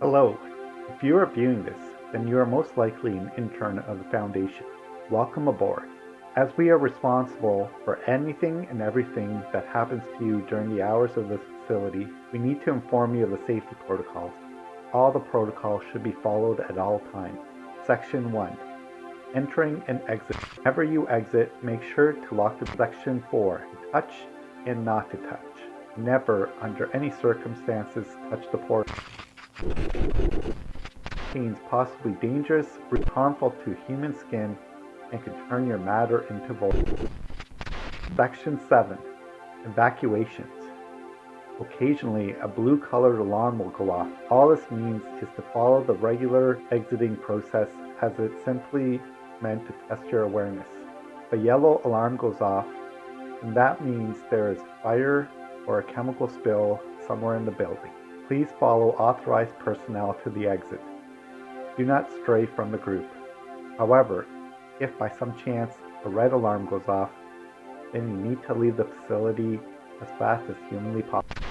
If you are viewing this, then you are most likely an intern of the Foundation. Welcome aboard. As we are responsible for anything and everything that happens to you during the hours of this facility, we need to inform you of the safety protocols. All the protocols should be followed at all times. Section 1. Entering and exit. Whenever you exit, make sure to lock the section 4. Touch and not to touch. Never, under any circumstances, touch the portal. Contains possibly dangerous, harmful to human skin, and can turn your matter into volatile. Section 7. Evacuations. Occasionally, a blue colored alarm will go off. All this means is to follow the regular exiting process as it's simply meant to test your awareness. A yellow alarm goes off, and that means there is fire or a chemical spill somewhere in the building. Please follow authorized personnel to the exit. Do not stray from the group. However, if by some chance a red alarm goes off, then you need to leave the facility as fast as humanly possible.